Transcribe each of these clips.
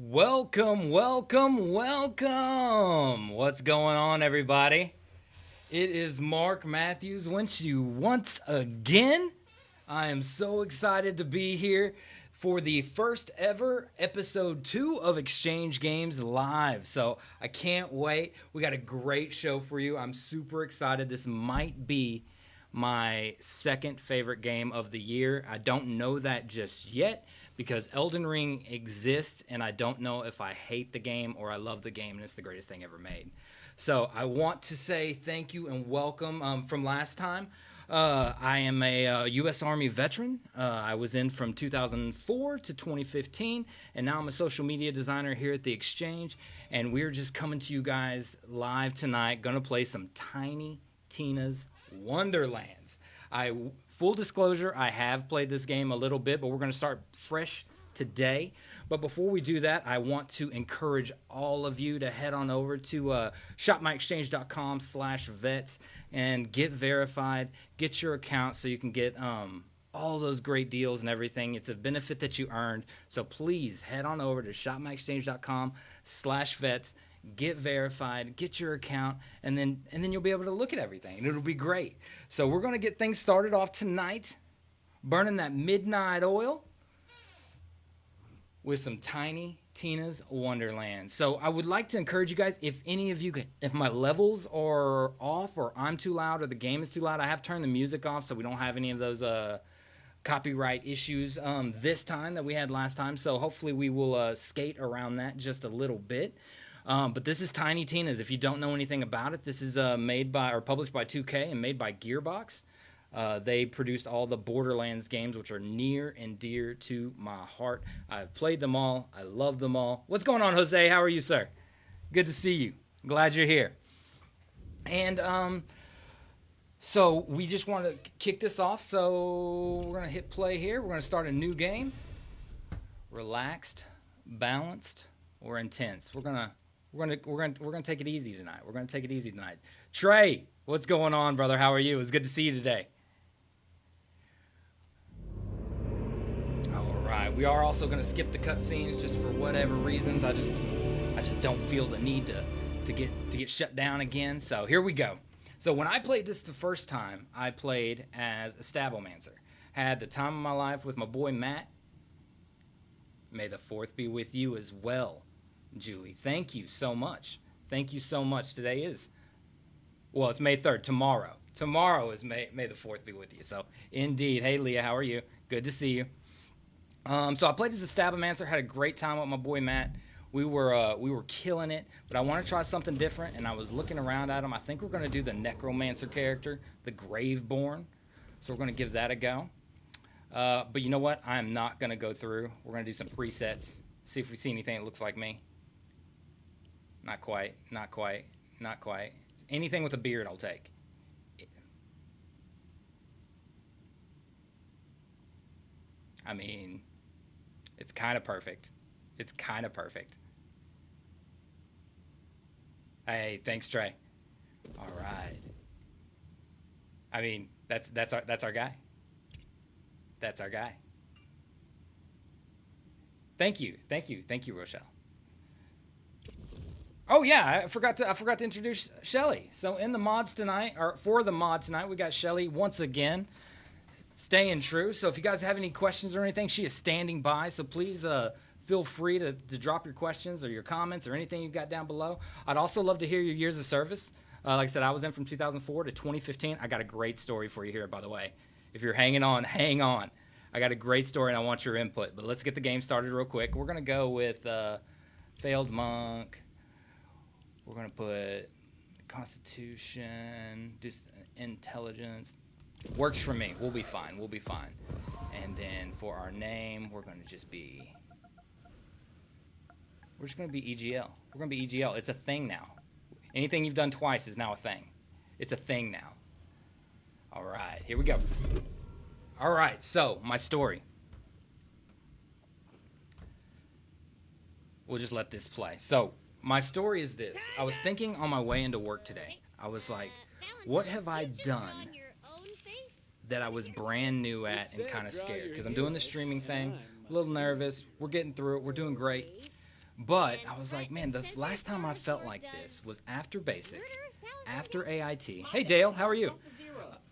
Welcome, welcome, welcome. What's going on, everybody? It is Mark Matthews once you once again. I am so excited to be here for the first ever episode two of Exchange Games Live. So I can't wait. We got a great show for you. I'm super excited. This might be my second favorite game of the year. I don't know that just yet because Elden Ring exists, and I don't know if I hate the game or I love the game, and it's the greatest thing ever made. So I want to say thank you and welcome um, from last time. Uh, I am a uh, U.S. Army veteran. Uh, I was in from 2004 to 2015, and now I'm a social media designer here at the Exchange. And we're just coming to you guys live tonight. Gonna play some Tiny Tina's Wonderlands. I full disclosure, I have played this game a little bit, but we're going to start fresh today. But before we do that, I want to encourage all of you to head on over to uh, shopmyexchange.com slash vets and get verified, get your account so you can get um, all those great deals and everything. It's a benefit that you earned. So please head on over to shopmyexchange.com slash vets get verified, get your account, and then and then you'll be able to look at everything, and it'll be great. So we're gonna get things started off tonight, burning that midnight oil with some tiny Tina's Wonderland. So I would like to encourage you guys, if any of you, can, if my levels are off or I'm too loud or the game is too loud, I have turned the music off so we don't have any of those uh, copyright issues um, this time that we had last time. So hopefully we will uh, skate around that just a little bit. Um, but this is Tiny Tina's. If you don't know anything about it, this is uh, made by or published by 2K and made by Gearbox. Uh, they produced all the Borderlands games, which are near and dear to my heart. I've played them all. I love them all. What's going on, Jose? How are you, sir? Good to see you. Glad you're here. And um, so we just want to kick this off. So we're going to hit play here. We're going to start a new game. Relaxed, balanced, or intense. We're going to we're gonna we're gonna we're gonna take it easy tonight. We're gonna take it easy tonight. Trey, what's going on, brother? How are you? It's good to see you today. All right, we are also gonna skip the cutscenes just for whatever reasons. I just I just don't feel the need to to get to get shut down again. So here we go. So when I played this the first time, I played as a Stabomancer. Had the time of my life with my boy Matt. May the fourth be with you as well. Julie. Thank you so much. Thank you so much. Today is, well, it's May 3rd. Tomorrow. Tomorrow is May, May the 4th be with you. So, indeed. Hey, Leah, how are you? Good to see you. Um, so, I played as a Stabomancer, had a great time with my boy Matt. We were uh, we were killing it, but I want to try something different, and I was looking around at him. I think we're going to do the Necromancer character, the Graveborn. So, we're going to give that a go. Uh, but you know what? I am not going to go through. We're going to do some presets, see if we see anything that looks like me. Not quite. Not quite. Not quite. Anything with a beard, I'll take. I mean, it's kind of perfect. It's kind of perfect. Hey, thanks, Trey. All right. I mean, that's that's our that's our guy. That's our guy. Thank you, thank you, thank you, Rochelle. Oh yeah, I forgot to I forgot to introduce Shelly. So in the mods tonight, or for the mod tonight, we got Shelly once again, staying true. So if you guys have any questions or anything, she is standing by. So please uh, feel free to, to drop your questions or your comments or anything you've got down below. I'd also love to hear your years of service. Uh, like I said, I was in from 2004 to 2015. I got a great story for you here, by the way. If you're hanging on, hang on. I got a great story and I want your input. But let's get the game started real quick. We're gonna go with uh, failed monk. We're going to put Constitution, just intelligence. Works for me. We'll be fine. We'll be fine. And then for our name, we're going to just be. We're just going to be EGL. We're going to be EGL. It's a thing now. Anything you've done twice is now a thing. It's a thing now. All right, here we go. All right, so my story. We'll just let this play. So, my story is this. I was thinking on my way into work today. I was like, what have I done that I was brand new at and kind of scared? Because I'm doing the streaming thing, a little nervous. We're getting through it. We're doing great. But I was like, man, the last time I felt like this was after basic, after AIT. Hey Dale, how are you?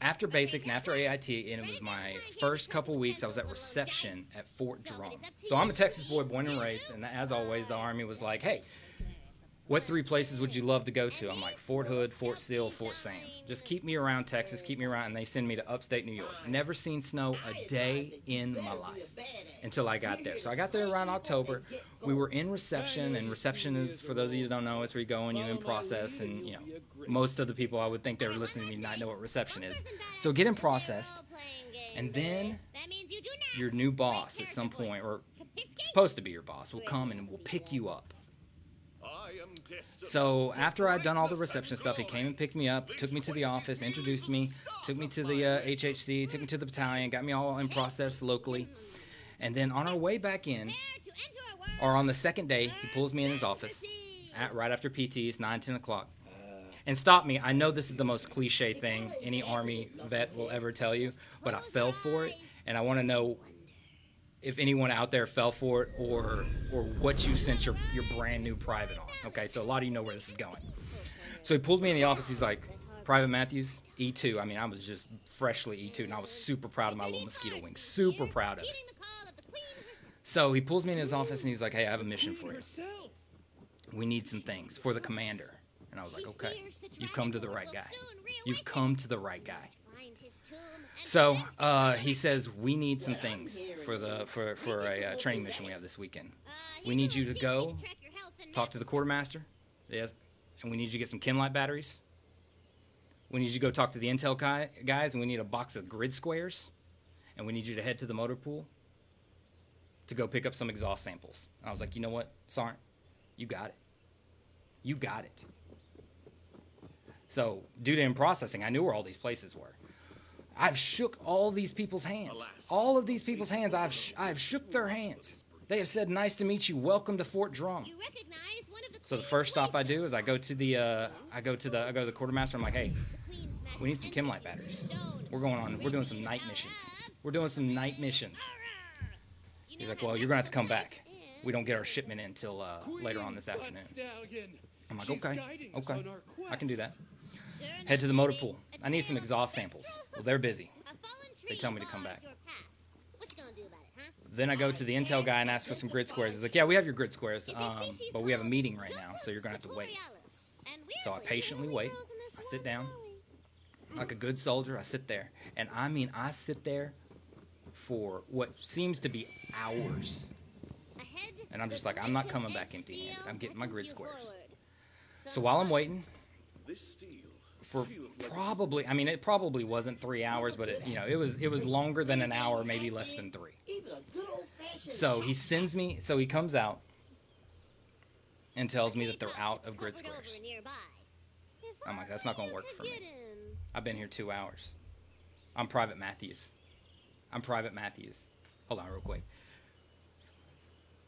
After basic and after AIT, and it was my first couple weeks. I was at reception at Fort Drum. So I'm a Texas boy, born and raised, and as always, the Army was like, hey, what three places would you love to go to? I'm like Fort Hood, Fort Sill, Fort Sam. Just keep me around Texas, keep me around, and they send me to upstate New York. Never seen snow a day in my life until I got there. So I got there around October. We were in reception, and reception is, for those of you who don't know, it's where you go and you in process, and you know, most of the people I would think they were listening to me not know what reception is. So get in processed, and then your new boss at some point, or supposed to be your boss, will come and will pick you up so after I'd done all the reception stuff, he came and picked me up, took me to the office, introduced me, took me to the uh, HHC, took me to the battalion, got me all in process locally. And then on our way back in, or on the second day, he pulls me in his office at, right after PTs, 9, 10 o'clock. And stop me. I know this is the most cliche thing any Army vet will ever tell you, but I fell for it. And I want to know if anyone out there fell for it or or what you sent your, your brand new private on. Okay, so a lot of you know where this is going. So he pulled me in the office. He's like, Private Matthews, E2. I mean, I was just freshly E2, and I was super proud of my little mosquito wing. Super proud of it. So he pulls me in his office, and he's like, Hey, I have a mission for you. We need some things for the commander. And I was like, Okay, you've come to the right guy. You've come to the right guy. So uh, he says we need some things for the for for a uh, training mission we have this weekend. We need you to go talk to the quartermaster, yes, and we need you to get some Chem-Lite batteries. We need you to go talk to the Intel guys, and we need a box of grid squares, and we need you to head to the motor pool to go pick up some exhaust samples. And I was like, you know what, Sergeant, you got it. You got it. So due to in processing, I knew where all these places were. I've shook all these people's hands. All of these people's hands, I've sh- I've shook their hands. They have said, "Nice to meet you. Welcome to Fort Drum." So the first stop I do is I go to the uh, I go to the I go to the quartermaster. I'm like, "Hey, we need some Chem-Lite batteries. We're going on. We're doing some night missions. We're doing some night missions." He's like, "Well, you're gonna have to come back. We don't get our shipment in until uh, later on this afternoon." I'm like, "Okay, okay, I can do that." Head to the motor pool. I need some exhaust samples. Well, they're busy. They tell me to come back. Then I go to the Intel guy and ask for some grid squares. He's like, yeah, we have your grid squares, um, but we have a meeting right now, so you're going to have to wait. So I patiently wait. I sit down. Like a good soldier, I sit there. And I mean, I sit there for what seems to be hours. And I'm just like, I'm not coming back empty handed. I'm getting my grid squares. So while I'm waiting, for probably I mean it probably wasn't three hours, but it you know it was it was longer than an hour, maybe less than three. So he sends me so he comes out and tells me that they're out of grid squares. I'm like, that's not gonna work for me. I've been here two hours. I'm Private Matthews. I'm Private Matthews. Hold on real quick.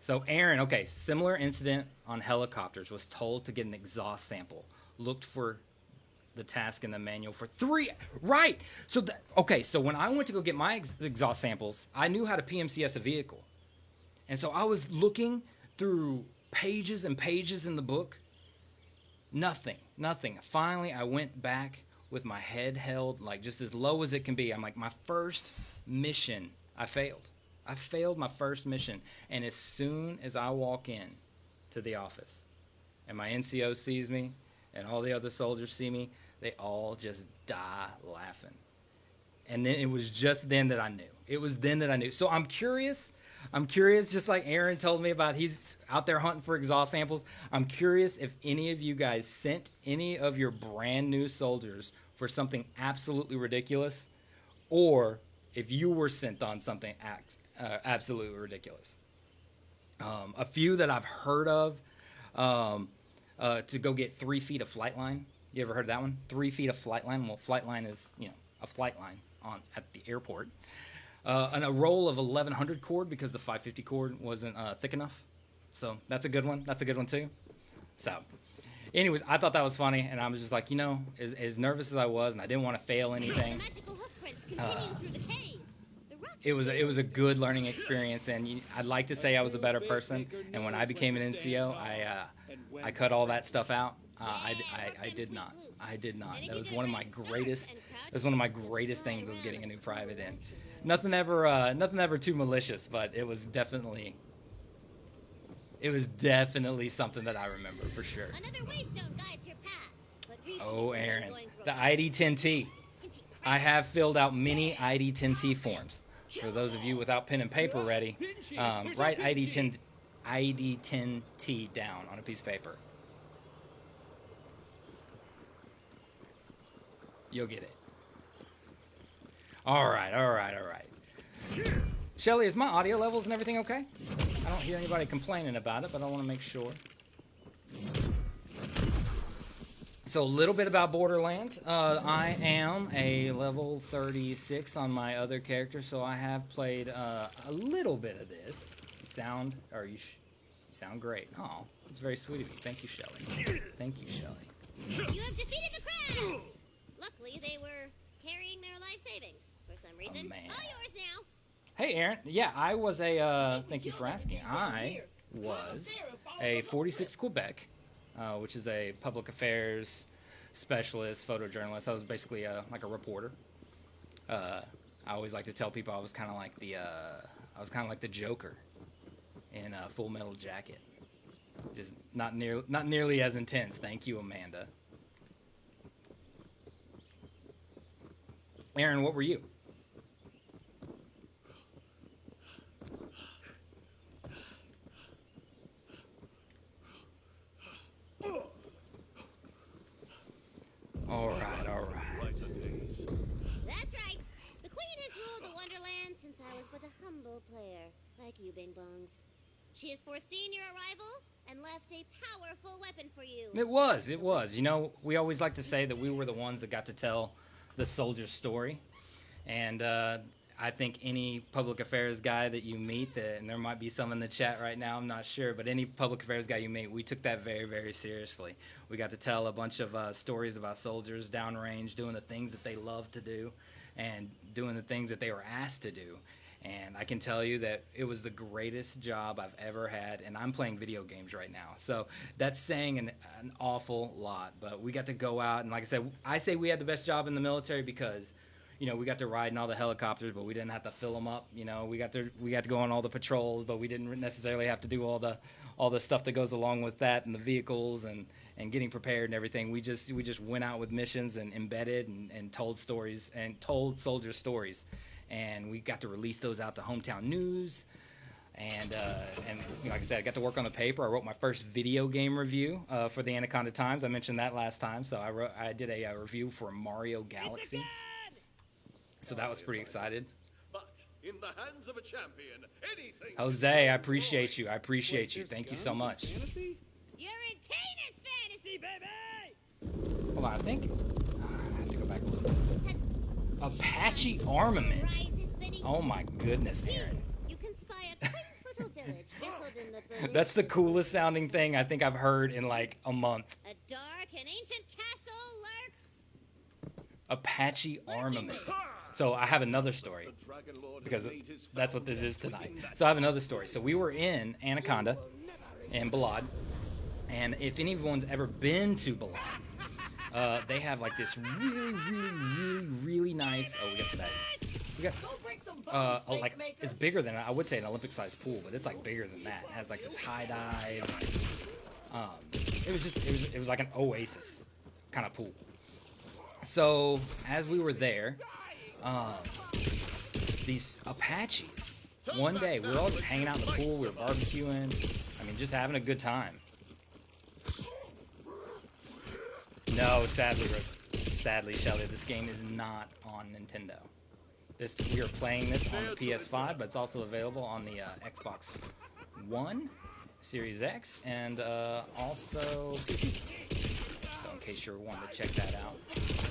So Aaron, okay, similar incident on helicopters, was told to get an exhaust sample. Looked for the task in the manual for three. Right. So okay. So when I went to go get my ex- exhaust samples, I knew how to PMCS a vehicle, and so I was looking through pages and pages in the book. Nothing. Nothing. Finally, I went back with my head held like just as low as it can be. I'm like, my first mission, I failed. I failed my first mission, and as soon as I walk in to the office, and my NCO sees me, and all the other soldiers see me, they all just die laughing. And then it was just then that I knew. It was then that I knew. So I'm curious. I'm curious, just like Aaron told me about, he's out there hunting for exhaust samples. I'm curious if any of you guys sent any of your brand new soldiers for something absolutely ridiculous, or if you were sent on something uh, absolutely ridiculous. Um, a few that I've heard of um, uh, to go get three feet of flight line you ever heard of that one? Three feet of flight line. Well, flight line is you know a flight line on at the airport. Uh, and a roll of 1100 cord because the 550 cord wasn't uh, thick enough. So that's a good one. That's a good one too. So, anyways, I thought that was funny, and I was just like, you know, as, as nervous as I was, and I didn't want to fail anything. Uh, it was a, it was a good learning experience, and you, I'd like to say I was a better person. And when I became an NCO, I uh, I cut all that stuff out. Uh, I, I, I did not. I did not. That was one of my greatest. That was one of my greatest things was getting a new private in. Nothing ever uh, nothing ever too malicious, but it was definitely it was definitely something that I remember for sure. Oh, Aaron, the ID10T. I have filled out many ID10T forms. For those of you without pen and paper ready, um, write ID10 ID10T down on a piece of paper. You'll get it. All right, all right, all right. Shelly, is my audio levels and everything okay? I don't hear anybody complaining about it, but I want to make sure. So a little bit about Borderlands. Uh, I am a level 36 on my other character, so I have played uh, a little bit of this. Sound, or you, you sound great. Oh, it's very sweet of you. Thank you, Shelly. Thank you, Shelly. You have defeated the crabs. Luckily, they were carrying their life savings for some reason. Oh, man. All yours now. Hey, Aaron. Yeah, I was a. Uh, thank you for asking. I was a 46 Quebec, uh, which is a public affairs specialist, photojournalist. I was basically a, like a reporter. Uh, I always like to tell people I was kind of like the. Uh, I was kind of like the Joker in a Full Metal Jacket. Just not near, not nearly as intense. Thank you, Amanda. Aaron, what were you? All right, all right. That's right. The Queen has ruled the Wonderland since I was but a humble player, like you, Bing Bongs. She has foreseen your arrival and left a powerful weapon for you. It was, it was. You know, we always like to say that we were the ones that got to tell the soldier's story. And uh, I think any public affairs guy that you meet, that, and there might be some in the chat right now, I'm not sure, but any public affairs guy you meet, we took that very, very seriously. We got to tell a bunch of uh, stories about soldiers downrange doing the things that they love to do and doing the things that they were asked to do. And I can tell you that it was the greatest job I've ever had, and I'm playing video games right now. So that's saying an, an awful lot. But we got to go out, and like I said, I say we had the best job in the military because you know, we got to ride in all the helicopters, but we didn't have to fill them up. You know, we got to we got to go on all the patrols, but we didn't necessarily have to do all the all the stuff that goes along with that and the vehicles and and getting prepared and everything. We just we just went out with missions and embedded and, and told stories and told soldiers stories, and we got to release those out to hometown news. And uh, and you know, like I said, I got to work on the paper. I wrote my first video game review uh, for the Anaconda Times. I mentioned that last time. So I wrote I did a, uh review for Mario Galaxy. So that was pretty excited. But in the hands of a champion, anything. Jose, I appreciate you. I appreciate you. Thank you so much. You're in Tina's fantasy, baby! Hold on, I think I have to go back a little bit. Said Apache armament. Rise is beneath Oh my goodness, Aaron. You can spy a quaint little village nestled in the Berlin That's the coolest sounding thing I think I've heard in like a month. A dark and ancient castle lurks. Apache armament. So I have another story because that's what this is tonight. So I have another story. So we were in Anaconda in Balad, and if anyone's ever been to Balad, uh, they have like this really, really, really, really nice. Oh, we got some bags. We got uh, a, like it's bigger than I would say an Olympic-sized pool, but it's like bigger than that. It has like this high dive. Um, it was just it was it was like an oasis kind of pool. So as we were there, um, these Apaches. One day we were all just hanging out in the pool. We were barbecuing. I mean, just having a good time. No, sadly, sadly, Shelly, this game is not on Nintendo. This we are playing this on the PS5, but it's also available on the uh, Xbox One, Series X, and uh, also PC. So in case you're wanting to check that out.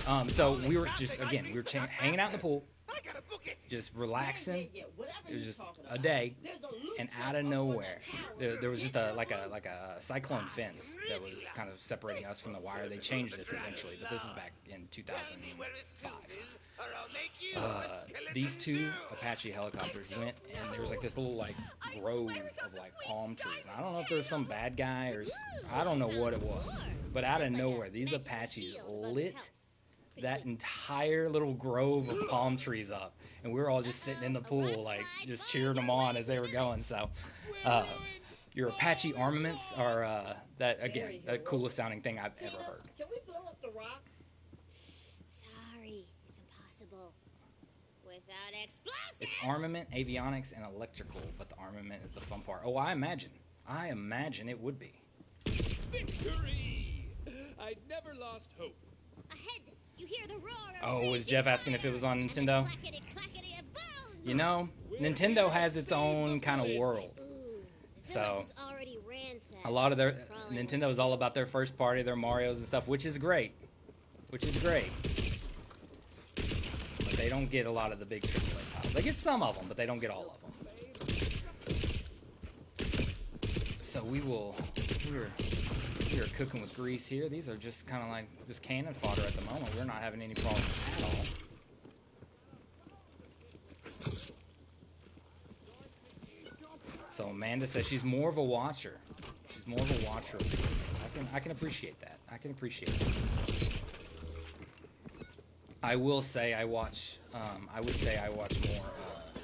Um, so we were just again we were hanging out in the pool, I gotta book it. just relaxing. Yeah, yeah, whatever It was just a day, and out of nowhere, there, there was just a like a like a cyclone fence that was kind of separating us from the wire. They changed this eventually, but this is back in Tell me where his 2005. tomb is, or I'll make you a Uh, these two. Apache helicopters went, and there was like this little like grove of like palm trees. And I don't know if there was some bad guy or I don't know what it was, but out of nowhere, these Apaches lit that entire little grove of palm trees up, and we were all just sitting in the pool, like just cheering them on as they were going. So, uh, your Apache armaments are uh, that again the coolest sounding thing I've ever heard. Can we blow up the rocks? Sorry, it's impossible. Without explosives. It's armament, avionics, and electrical, but the armament is the fun part. Oh, I imagine. I imagine it would be. Victory! I'd never lost hope. Ahead, you hear the roar of Oh, was Jeff asking if it was on Nintendo? clackety-clackety of bones. You know, Nintendo has its own kind of world. So, village is already ransacked. A lot of their Nintendo is all about their first party, their Mario's and stuff, which is great, which is great. But they don't get a lot of the big AAA titles. They get some of them, but they don't get all of them. So we will. We're are cooking with grease here. These are just kind of like just cannon fodder at the moment. We're not having any problems at all. So Amanda says she's more of a watcher. She's more of a watcher. I can I can appreciate that. I can appreciate that. I will say I watch. Um, I would say I watch more uh,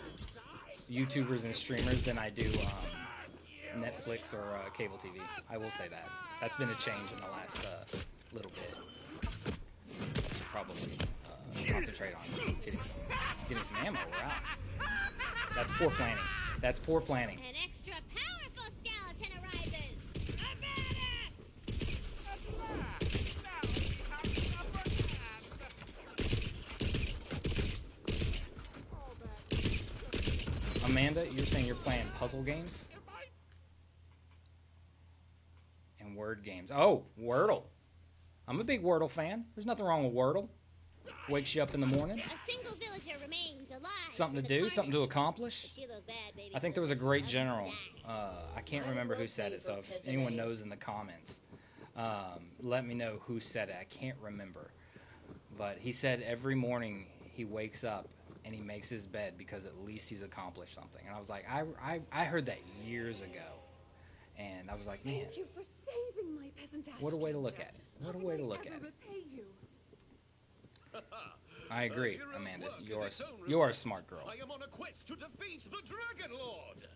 YouTubers and streamers than I do um, Netflix or uh, cable TV. I will say that. That's been a change in the last uh, little bit. I should probably uh, concentrate on getting some getting some ammo. We're out. That's poor planning. That's poor planning. An extra powerful skeleton arises. Amanda, you're saying you're playing puzzle games and word games. Oh, Wordle. I'm a big Wordle fan. There's nothing wrong with Wordle. Wakes you up in the morning. A single villager remains alive. Something to do, something to accomplish. Bad, I think there was a great general. Uh, I can't remember who said it, so if anyone knows in the comments, um, let me know who said it. I can't remember. But he said every morning he wakes up and he makes his bed because at least he's accomplished something. And I was like, I, I, I heard that years ago. And I was like, man, Thank you for saving my peasant what a way to look at it. What a way to look at it. you? I agree, hero's Amanda. You're a, you're a smart girl. I am on a quest to defeat the Dragon Lord.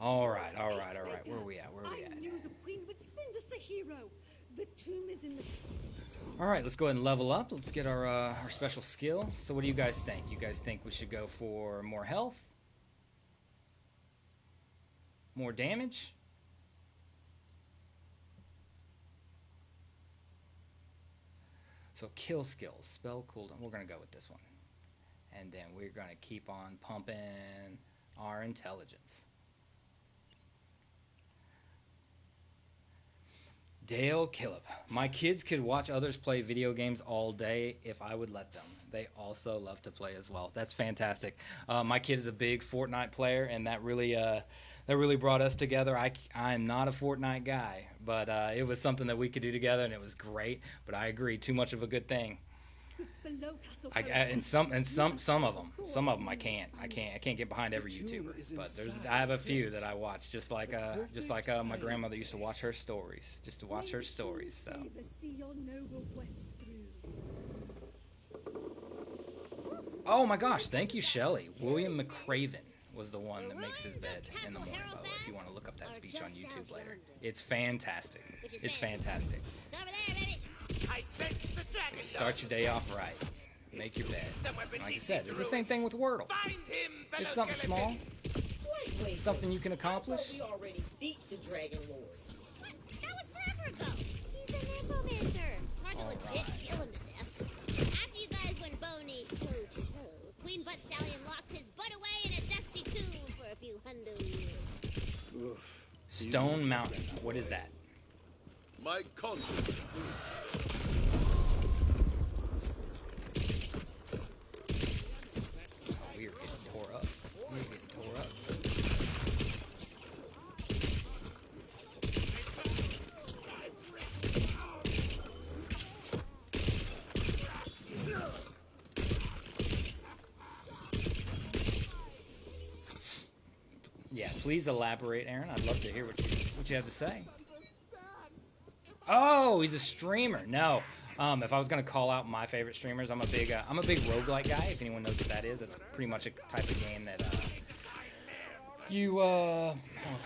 All right, all right, all right. Where are we at? Where are we I at? knew the queen would send us a hero. The tomb is in the All right, let's go ahead and level up. Let's get our uh, our special skill. So, what do you guys think? You guys think we should go for more health, more damage? So, kill skills, spell cooldown. We're gonna go with this one, and then we're gonna keep on pumping our intelligence. Dale Killip. My kids could watch others play video games all day if I would let them. They also love to play as well. That's fantastic. Uh, my kid is a big Fortnite player, and that really uh, that really brought us together. I I'm not a Fortnite guy, but uh, it was something that we could do together, and it was great. But I agree, too much of a good thing. it's below Castle I, I, and some and some some of them, some of them I can't. I can't. I can't get behind every YouTuber. But there's I have a few that I watch, just like uh, just like uh, my grandmother used to watch her stories, just to watch her stories. So. Favor see your noble quest through. Oh my gosh, thank you, Shelly. William McRaven was the one that makes his bed in the morning, by the way, if you want to look up that speech on YouTube later. It's fantastic. It's fantastic. It's over there, baby. I sense the Dragon Start your day off right. Make your bed. Like I said, it's the same thing with Wordle. Find him, fellow It's something small, skeletons. Wait, wait. something you can I thought accomplish. we already Stone Mountain. What is that? My conscience. Please elaborate, Aaron. I'd love to hear what you, what you have to say. Oh, he's a streamer. No. Um, if I was gonna call out my favorite streamers, I'm a big uh, I'm a big roguelike guy. If anyone knows what that is, that's pretty much a type of game that uh, you uh, oh,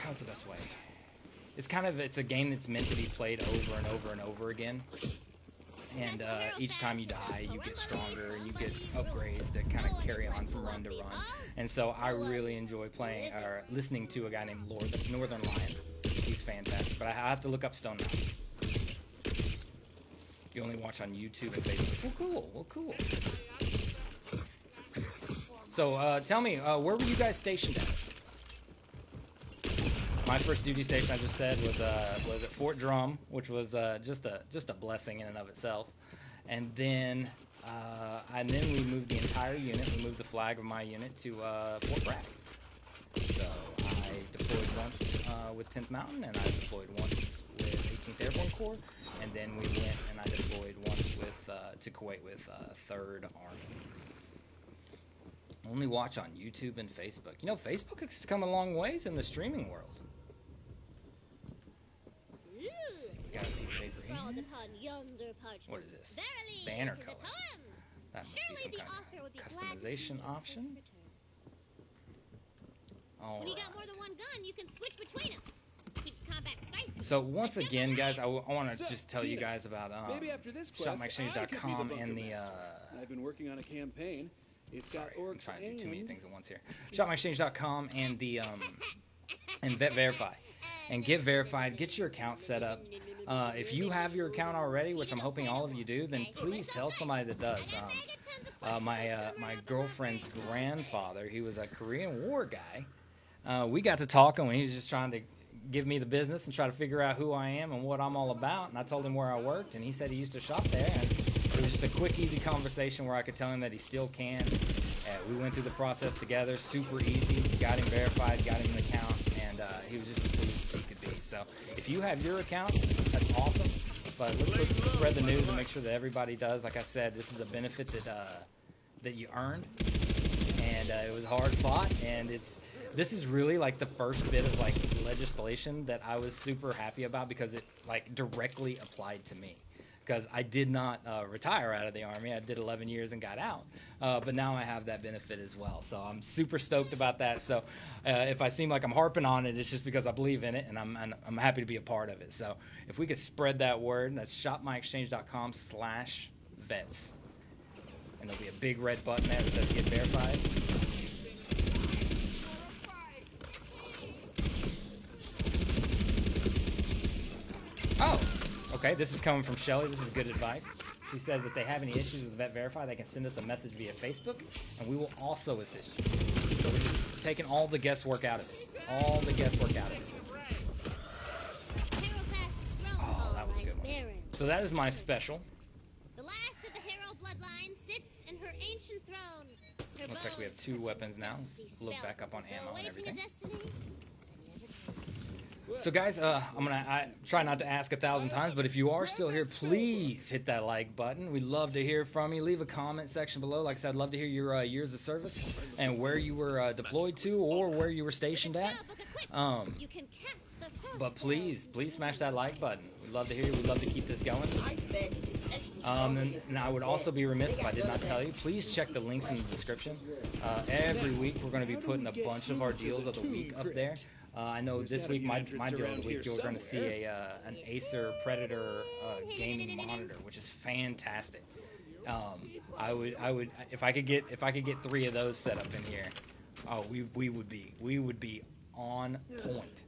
how's the best way? It's kind of it's a game that's meant to be played over and over and over again. And uh, each time you die, you get stronger and you get upgrades that kind of carry on from run to run. And so I really enjoy playing or listening to a guy named Lord, that's Northernlion. He's fantastic, but I have to look up Stone Mountain. You only watch on YouTube and Facebook. Well, cool. Well, cool. So, uh, tell me, uh, where were you guys stationed at? My first duty station, I just said, was uh, was at Fort Drum, which was uh, just a just a blessing in and of itself. And then, uh, and then we moved the entire unit. We moved the flag of my unit to uh, Fort Bragg. So I deployed once uh, with 10th Mountain, and I deployed once with 18th Airborne Corps, and then we went and I deployed once with uh, to Kuwait with uh, Third Army. Only watch on YouTube and Facebook. You know, Facebook has come a long ways in the streaming world. Ooh, Got a piece scrawled upon yonder parchment. What is this? Verily, Banner it is a color. poem. That must Surely be some the kind author of would be glad to see customization option. return. All When you got more than one gun, you can switch between them. Keeps combat spicy. So once again, guys, I, want to So, just tell you guys about um, Maybe after this quest, I could be the ShopMyExchange.com and the uh, I've been working on a campaign. It's got Sorry, I'm trying to do too many things at once here. ShopMyExchange.com and the um, and Vet Verify, and get verified. Get your account set up. Uh, if you have your account already, which I'm hoping all of you do, then please tell somebody that does. Um, uh, my uh, my girlfriend's grandfather, he was a Korean War guy. Uh, we got to talking when he was just trying to give me the business and try to figure out who I am and what I'm all about. And I told him where I worked, and he said he used to shop there. And it was just a quick, easy conversation where I could tell him that he still can. We went through the process together, super easy. Got him verified, got him an account, and uh, he was just So if you have your account, that's awesome. But let's, let's spread the news and make sure that everybody does. Like I said, this is a benefit that uh, that you earned, and uh, it was hard fought. And it's this is really like the first bit of like legislation that I was super happy about because it like directly applied to me. Because I did not uh, retire out of the army, I did 11 years and got out, uh, but now I have that benefit as well. So I'm super stoked about that. So uh, if I seem like I'm harping on it, it's just because I believe in it and I'm and I'm happy to be a part of it. So if we could spread that word, that's shopmyexchange.com slash vets. and there'll be a big red button there that says get verified. Oh, okay. This is coming from Shelly. This is good advice. She says if they have any issues with Vet Verify, they can send us a message via Facebook, and we will also assist you. So we're just taking all the guesswork out of it. All the guesswork out of it. Oh, that was a good one. So that is my special. The last of the Harrow bloodline sits in her ancient throne. Looks like we have two weapons now. Let's look back up on ammo and everything. So guys, uh, I'm gonna I try not to ask a thousand times, but if you are still here, please hit that like button. We'd love to hear from you. Leave a comment section below. Like I said, I'd love to hear your uh, years of service and where you were uh, deployed to or where you were stationed at. Um, but please, please smash that like button. We'd love to hear you. We'd love to keep this going. Um, and, and I would also be remiss if I did not tell you. Please check the links in the description. Uh, every week we're going to be putting a bunch of our deals of the week up there. Uh, I know There's this week my, my deal of the week you're going to see a uh, an Acer Predator uh, gaming monitor, which is fantastic. Um, I would I would if I could get if I could get three of those set up in here, oh we we would be we would be on point.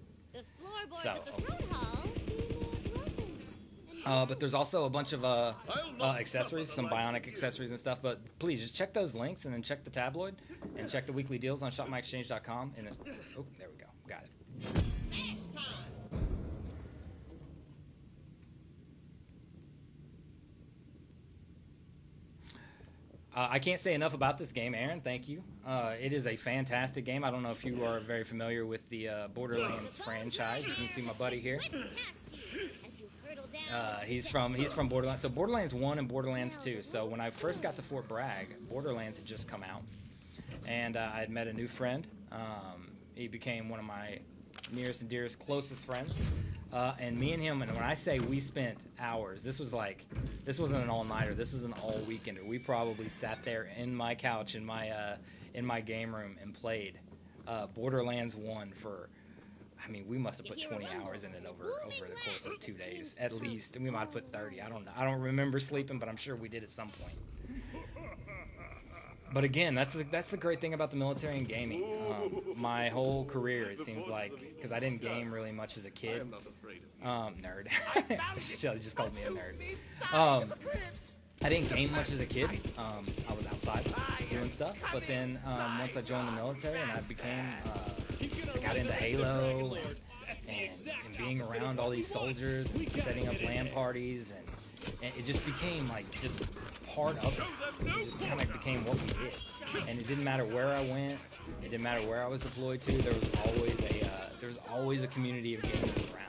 So, of the throne hall seem more broken. and Uh, but there's also a bunch of uh, uh, accessories, some the likes of bionic accessories and stuff. But please just check those links and then check the tabloid and check the weekly deals on shopmyexchange.com. And it, oh, there we go, got it. Uh, I can't say enough about this game, Aaron. Thank you. Uh, it is a fantastic game. I don't know if you are very familiar with the uh, Borderlands franchise. You can see my buddy here. Uh, he's from he's from Borderlands. So Borderlands One and Borderlands Two. So when I first got to Fort Bragg, Borderlands had just come out, and uh, I had met a new friend. Um, He became one of my nearest and dearest, closest friends. Uh, and me and him, and when I say we spent hours, this was like, this wasn't an all-nighter. This was an all-weekender. We probably sat there in my couch in my uh, in my game room and played uh, Borderlands One for. I mean, we must have put 20 hours in it over over the course of two days, at least. And we might have put 30. I don't know. I don't remember sleeping, but I'm sure we did at some point. But again, that's the, that's the great thing about the military and gaming. Um, my whole career, it seems like, because I didn't game really much as a kid. Um, nerd. Shelly just called me a nerd. Um, I didn't game much as a kid. Um, I was outside doing stuff. But then um, once I joined the military and I became, uh, I got into Halo and, and, and being around all these soldiers and setting up LAN parties and, and it just became like just part of it. It just kind of became what we did. And it didn't matter where I went. It didn't matter where I was deployed to. There was always a uh, there was always a community of gamers around.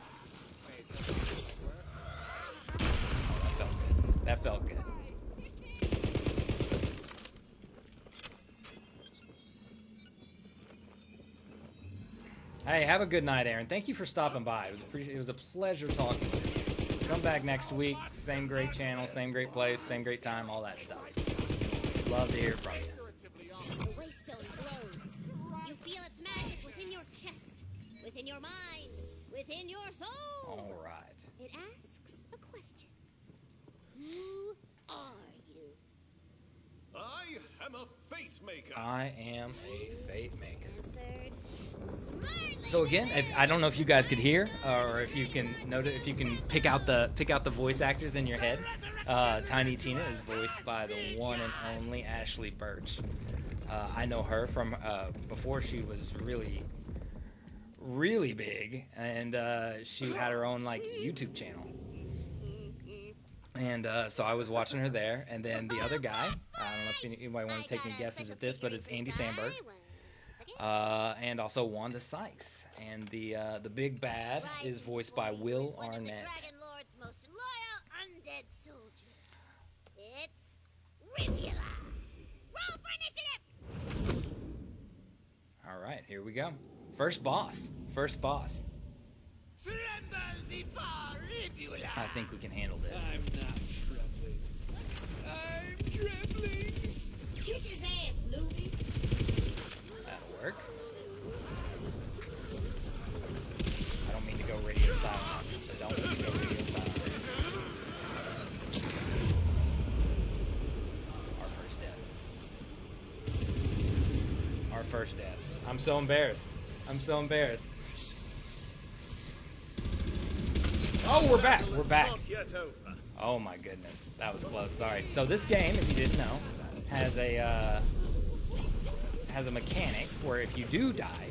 That felt good. That felt good. Hey, have a good night, Aaron. Thank you for stopping by. It was, it was a pleasure talking to you. Come back next week. Same great channel, same great place, same great time, all that stuff. Love to hear from you. The waystone glows. You feel its magic within your chest, within your mind, within your soul. All right. It asks a question. Who are you? I am a fate maker. I am a fate maker. So again, if, I don't know if you guys could hear, or if you can note if you can pick out the pick out the voice actors in your head. Uh, Tiny Tina is voiced by the one and only Ashly Burch. Uh, I know her from uh, before she was really, really big, and uh, she had her own like YouTube channel. And uh, so I was watching her there, and then the other guy, I don't know if anybody want to take any guesses at this, but it's Andy Samberg uh, and also Wanda Sykes. And the uh, the big bad is voiced by Will One of the Arnett. Dragon Lord's most loyal undead soldiers. It's Rivula. Roll for initiative. All right, here we go. First boss. First boss. I think we can handle this. I'm not trembling. I'm trembling. First death. I'm so embarrassed. I'm so embarrassed. Oh, we're back. We're back. Oh my goodness, that was close. Sorry. So this game, if you didn't know, has a uh, has a mechanic where if you do die,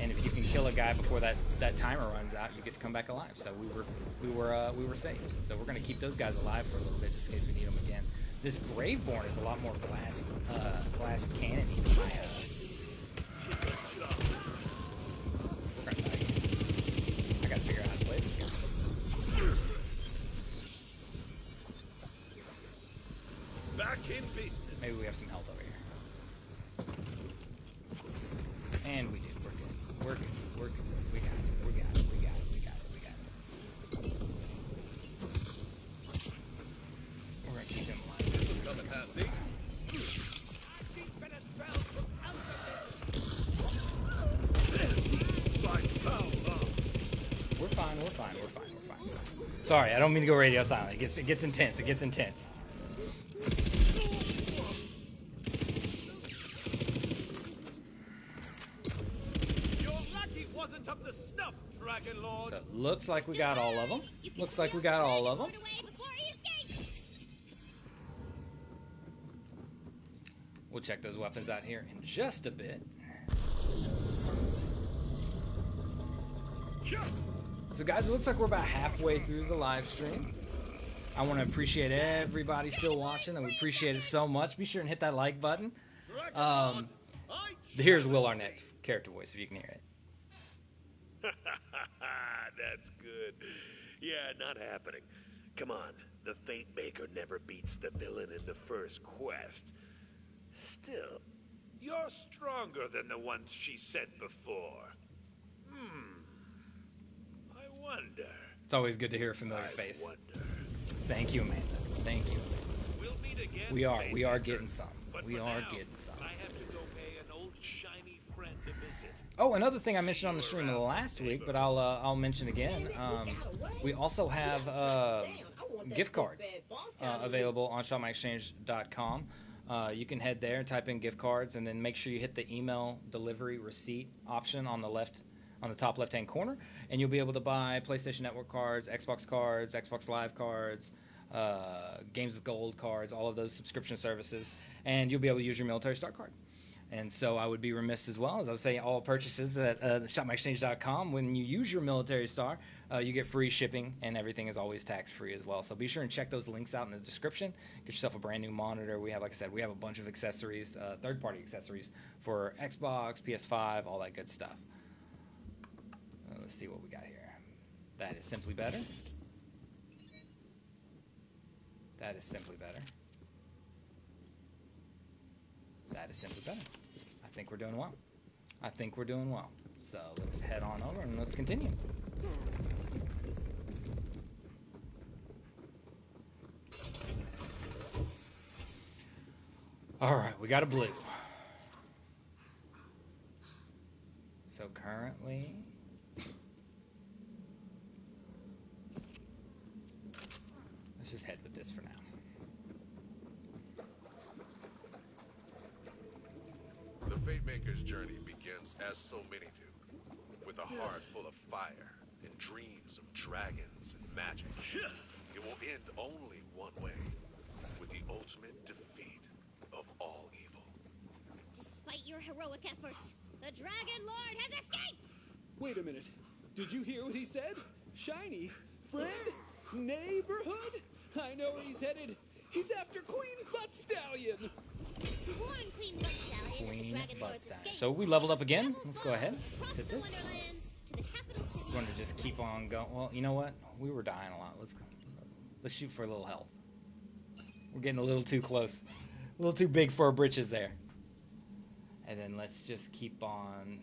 and if you can kill a guy before that that timer runs out, you get to come back alive. So we were we were uh, we were saved. So we're gonna keep those guys alive for a little bit just in case we need them again. This Graveborn is a lot more glass uh, glass cannon my. Uh, Maybe we have some health over here. And we do. We're good. We're good. We're good. We got it. We got it. We got it. We got it. We got it. We're gonna keep him alive. This will come in handy. Right, foul, foul. We're fine. We're fine. We're fine. We're fine. Sorry, I don't mean to go radio silent. It gets it gets intense. It gets intense. You're lucky wasn't up to snuff, Dragon Lord. So it looks like we got all of them. Looks like we got all of them. Put away before he escapes. We'll check those weapons out here in just a bit. So, guys, it looks like we're about halfway through the live stream. I want to appreciate everybody still watching, and we appreciate it so much. Be sure and hit that like button. Um, Here's Will Arnett's character voice, if you can hear it. That's good. Yeah, not happening. Come on, the Fate Maker never beats the villain in the first quest. Still, You're stronger than the ones she sent before. I wonder. It's always good to hear a familiar I face. wonder. Thank you, Amanda. Thank you. We'll meet again. We are. We are getting some. But We are now, getting some. I have to go pay an old shiny friend a visit. Oh, another thing I mentioned on the stream last week, but I'll uh, I'll mention again. Um, we also have uh, gift cards uh, available on shopmyexchange.com. Uh, you can head there, and type in gift cards, and then make sure you hit the email delivery receipt option on the left, on the top left-hand corner, and you'll be able to buy PlayStation Network cards, Xbox cards, Xbox Live cards, uh, Games with Gold cards, all of those subscription services, and you'll be able to use your military star card. And so I would be remiss as well, as I would say, all purchases at uh, shopmyexchange.com, when you use your military star, uh, you get free shipping and everything is always tax free as well. So be sure and check those links out in the description. Get yourself a brand new monitor. We have, like I said, we have a bunch of accessories, uh, third party accessories for Xbox, PS5, all that good stuff. Let's see what we got here. That is simply better. That is simply better. That is simply better. I think we're doing well. I think we're doing well. So let's head on over and let's continue. All right, we got a blue. So currently, let's just head with this for now. The Fate Maker's journey begins as so many do, with a heart full of fire and dreams of dragons and magic. It will end only one way, with the ultimate defeat of all evil. Despite your heroic efforts, the Dragon Lord has escaped! Wait a minute. Did you hear what he said? Shiny? Friend? Neighborhood? I know where he's headed. He's after Queen Butt Stallion. To warn Queen Butt Stallion of the Queen Dragon Lord's Butt Stallion. escape, So we leveled up again. Let's go ahead. across Hit this. Wonderlands to the capital city. We're going to just keep on going. Well, you know what? We were dying a lot. Let's go. let's shoot for a little health. We're getting a little too close, a little too big for our britches there. And then let's just keep on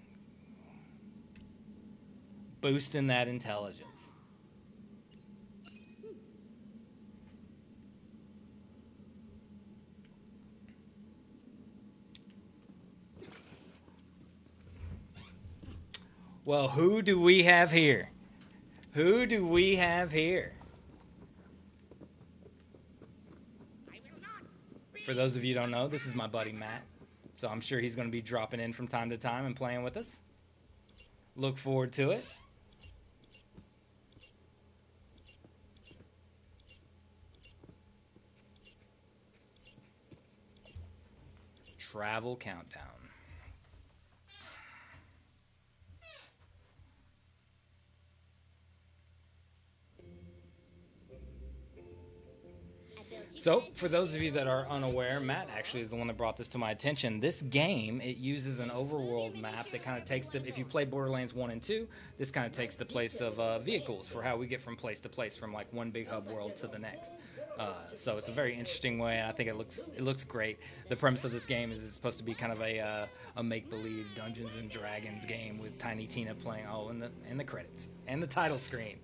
boosting that intelligence. Well, who do we have here? Who do we have here? For those of you don't know, this is my buddy Matt. So I'm sure he's going to be dropping in from time to time and playing with us. Look forward to it. Travel countdown. So, for those of you that are unaware, Matt actually is the one that brought this to my attention. This game, it uses an overworld map that kind of takes the. If you play Borderlands 1 and 2, this kind of takes the place of uh, vehicles for how we get from place to place, from like one big hub world to the next. Uh, so it's a very interesting way, and I think it looks it looks great. The premise of this game is it's supposed to be kind of a uh, a make believe Dungeons and Dragons game with Tiny Tina playing. Oh, and the and the credits and the title screen.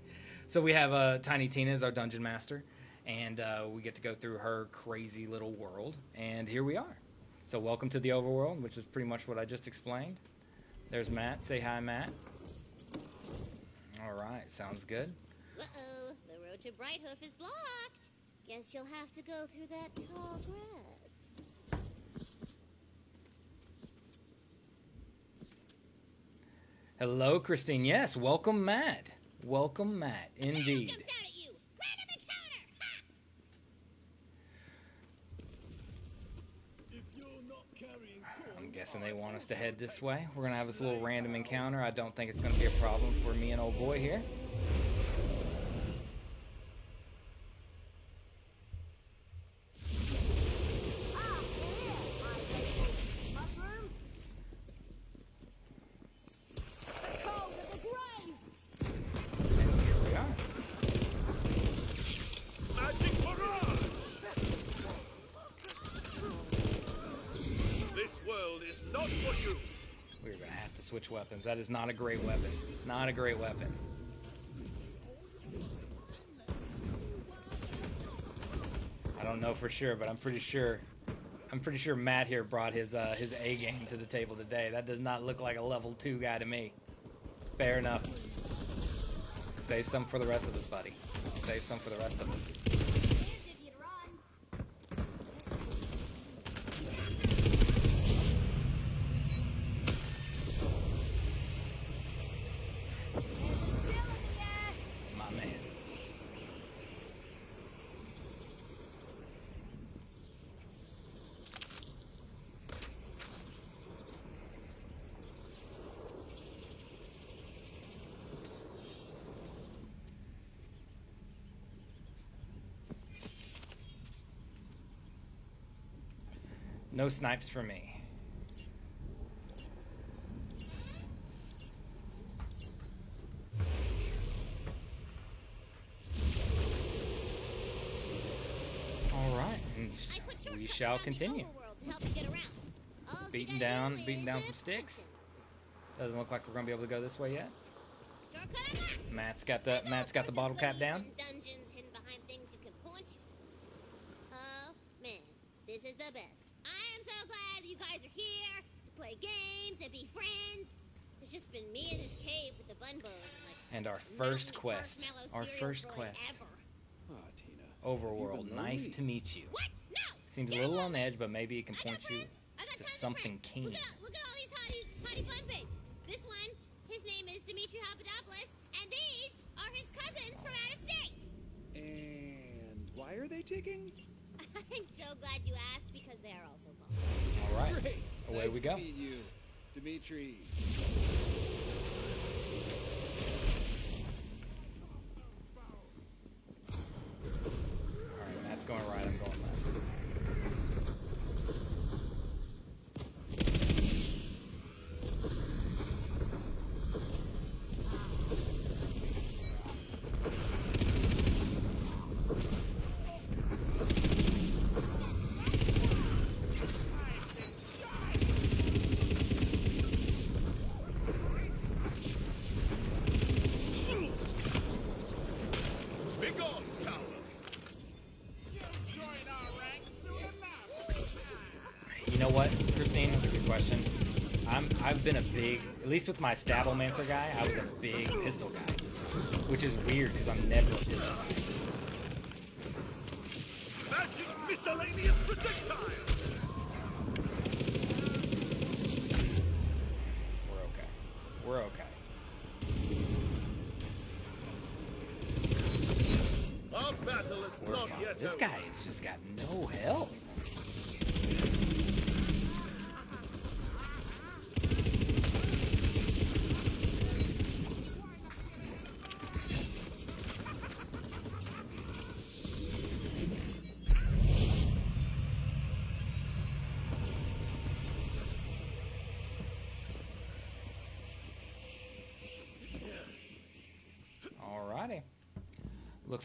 So we have uh, Tiny Tina as our dungeon master, and uh, we get to go through her crazy little world. And here we are. So welcome to the overworld, which is pretty much what I just explained. There's Matt. Say hi, Matt. All right, sounds good. Uh-oh, the road to Brighthoof is blocked. Guess you'll have to go through that tall grass. Hello, Christine. Yes, welcome, Matt. Welcome, Matt. Indeed. Jumps out at you. Random encounter. Ha! If you're not carrying I'm guessing they want us to head this way. We're gonna have this little random encounter. I don't think it's gonna be a problem for me and old boy here. And here we are. Magic barrage! This world is to switch weapons. That is not a great weapon. Not a great weapon. I don't know for sure, but I'm pretty sure. I'm pretty sure Matt here brought his uh, his A game to the table today. That does not look like a level two guy to me. Fair enough. Save some for the rest of us, buddy. Save some for the rest of us. Here's if you'd run. My man. No snipes for me. All right, and I put shortcuts we shall continue. overworld to help you get around. All you Beating down, beating down some sticks. Doesn't look like we're gonna be able to go this way yet. Matt's got the Matt's got the bottle cap down. and Dungeons hidden behind things you can punch. Oh man, this is the best. I am so glad that you guys are here to play games and be friends. It's just been me in this cave with the bun bows and like And our first quest, our first quest, ever. Tina. Overworld, You've knife lonely. to meet you. What? No. Seems a little on the edge, but maybe it can I point got you. I got to something keen. Look at, look at all these hotties, hottie bun babes. This one, his name is Dimitri Papadopoulos, and these are his cousins from out of state. And why are they ticking? I'm so glad you asked because they are also bald. All right, Great. away nice we to go. Dimitri. All right, Matt's going right. I'm going left. Be gone, coward! You know what, Christine? That's a good question. I'm I've been a big, at least with my Stabbomancer guy, I was a big pistol guy, which is weird because I'm never a pistol guy. Magic miscellaneous projectile! We're okay. We're okay. Our battle is We're not fine. yet This over. guy has just got no health.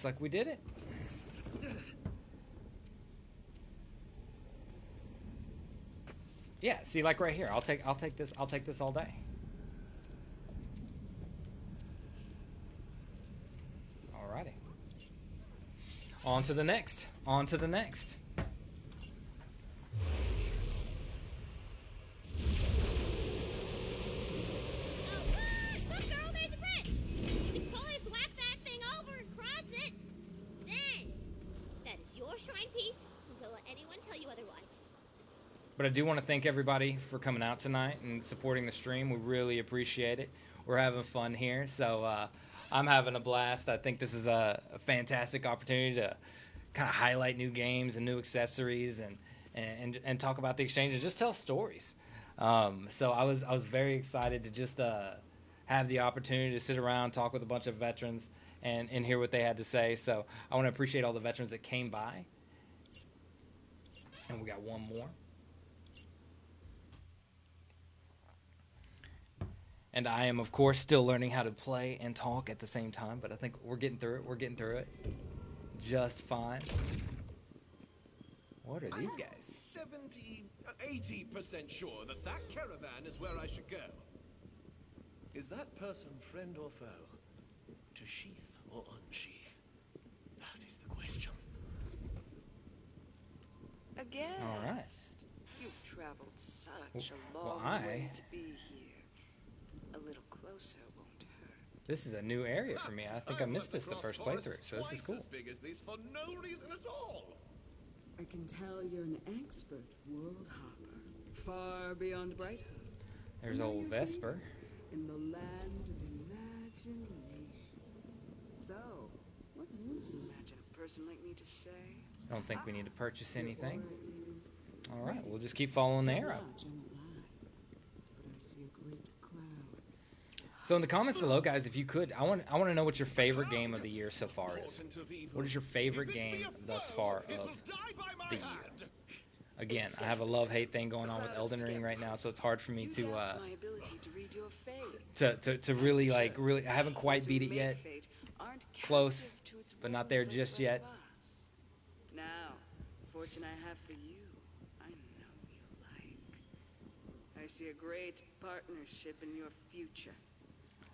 Looks like we did it. Yeah, see like right here. I'll take I'll take this I'll take this all day. Alrighty. On to the next. On to the next. Oh, what? Look, girl, there's a brick. You can totally whack that thing over and cross it. Then, that is your shrine piece. and Don't let anyone tell you otherwise. But I do want to thank everybody for coming out tonight and supporting the stream. We really appreciate it. We're having fun here, so uh, I'm having a blast. I think this is a, a fantastic opportunity to kind of highlight new games and new accessories and and and talk about the exchange and just tell stories. Um, so I was I was very excited to just uh, have the opportunity to sit around, talk with a bunch of veterans, and and hear what they had to say. So I want to appreciate all the veterans that came by. And we got one more. And I am, of course, still learning how to play and talk at the same time, but I think we're getting through it. We're getting through it just fine. What are these guys? 70, uh, 80% sure that that caravan is where I should go. Is that person friend or foe? To sheath or unsheath? That is the question. Again. All right. You've traveled such a well, long I- way to be here. A little closer won't hurt. This is a new area for me. I think I missed this the first playthrough, so this is cool. As big as this for no reason at all. I can tell you're an expert world hopper, far beyond Brighton, There's old Vesper. in the land of imagination. So, what would you Imagine a person like me to say. I don't think we need to purchase anything. All right, we'll just keep following the arrow. Large, I won't lie, but I see a great cloud. So in the comments below, guys, if you could, I want I want to know what your favorite game of the year so far is. What is your favorite game thus far of the year? Again, I have a love hate thing going on with Elden Ring right now, so it's hard for me to uh, to to, to really like really. I haven't quite beat it yet. Close, but not there just yet. Now, fortune I have for you, I know you like. I see a great partnership in your future.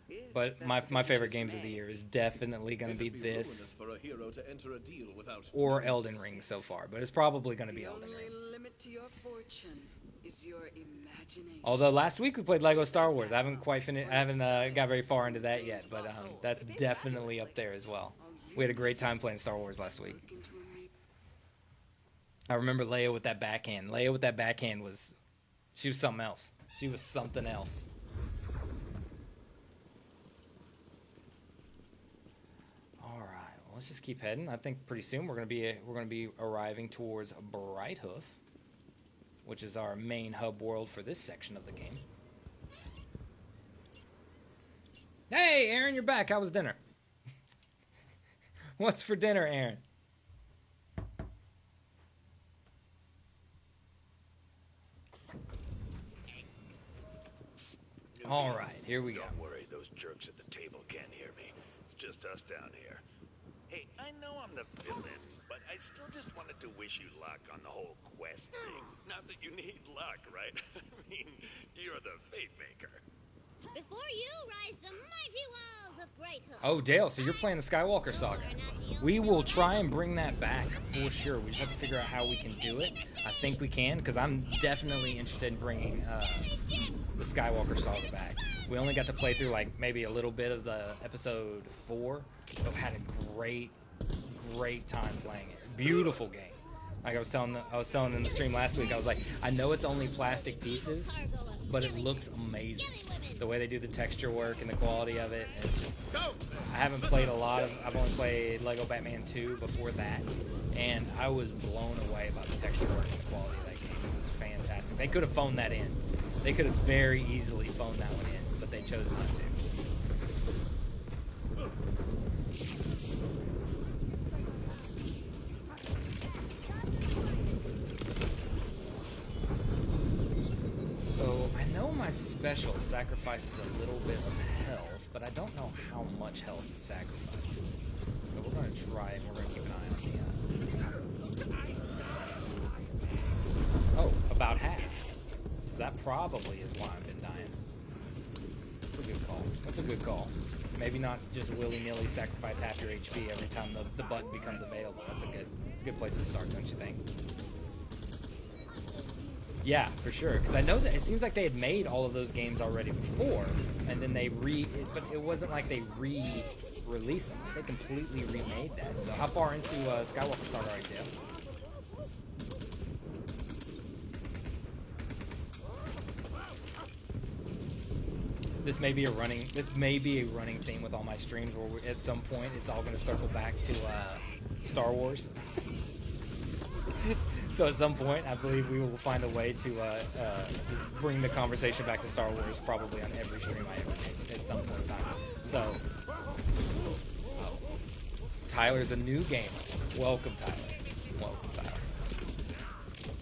If But my my favorite games of the year is definitely going to be It'd this for a hero to enter a deal without or Elden Ring so far, but it's probably going to be the Elden only Ring. limit to your fortune is your imagination. Although last week we played Lego Star Wars, I haven't quite finished. I haven't uh, got very far into that yet, but um, that's definitely up there as well. We had a great time playing Star Wars last week. Look into a me- I remember Leia with that backhand. Leia with that backhand was, she was something else. She was something else. All right, well, let's just keep heading. I think pretty soon we're gonna be we're gonna be arriving towards Brighthoof, which is our main hub world for this section of the game. Hey, Aaron, you're back. How was dinner? What's for dinner, Aaron? All right, here we go. Don't worry, those jerks at the table can't hear me. It's just us down here. Hey, I know I'm the villain, but I still just wanted to wish you luck on the whole quest thing. Not that you need luck, right? I mean, you're the fate maker. Before you rise the mighty walls of Brighthoof. Oh, Dale, so you're playing the Skywalker Saga. We will try and bring that back for sure. We just have to figure out how we can do it. I think we can, because I'm definitely interested in bringing uh, the Skywalker Saga back. We only got to play through like maybe a little bit of the episode four, but had a great, great time playing it. Beautiful game. Like I was telling, the, I was telling in the stream last week, I was like, I know it's only plastic pieces, but it looks amazing. The way they do the texture work and the quality of it, it's just. I haven't played a lot of. I've only played Lego Batman 2 before that, and I was blown away by the texture work and the quality of that game. It was fantastic. They could have phoned that in. They could have very easily phoned that one in, but they chose not to. So I know my special sacrifices a little bit of health, but I don't know how much health it sacrifices. So we're gonna try it. and We're gonna keep an eye on the. Uh... Oh, about half. So that probably is why I've been dying. That's a good call. That's a good call. Maybe not just willy nilly sacrifice half your HP every time the, the button becomes available. That's a good. That's a good place to start, don't you think? Yeah, for sure. Because I know that it seems like they had made all of those games already before, and then they re. It, but it wasn't like they re-released them. They completely remade that. So how far into uh, Skywalker Saga are you? This may be a running. This may be a running theme with all my streams, where at some point it's all going to circle back to uh, Star Wars. so at some point, I believe we will find a way to uh, uh, just bring the conversation back to Star Wars, probably on every stream I ever make at some point in time. So, oh. Tyler's a new gamer. Welcome, Tyler. Welcome, Tyler.